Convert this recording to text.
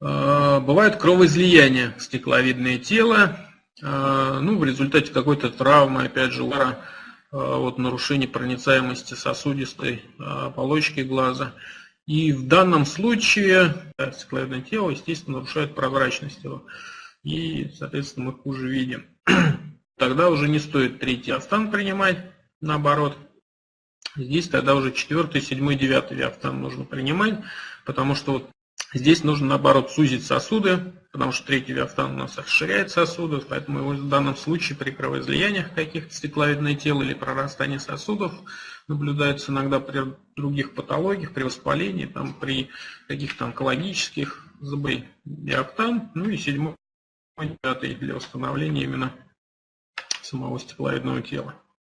Бывают кровоизлияния стекловидное тело, ну, в результате какой-то травмы, опять же, удара, вот, нарушение проницаемости сосудистой оболочки глаза. И в данном случае стекловидное тело, естественно, нарушает прозрачность его. И, соответственно, мы хуже видим. Тогда уже не стоит третий автан принимать, наоборот. Здесь тогда уже четвертый, седьмой, девятый виафтан нужно принимать, потому что вот здесь нужно наоборот сузить сосуды, потому что третий виафтан у нас расширяет сосуды, поэтому его в данном случае при кровоизлияниях каких-то стекловидное тело или прорастании сосудов наблюдается иногда при других патологиях, при воспалении, там, при каких-то онкологических забой виафтан, ну и седьмой, девятый для восстановления именно самого стекловидного тела.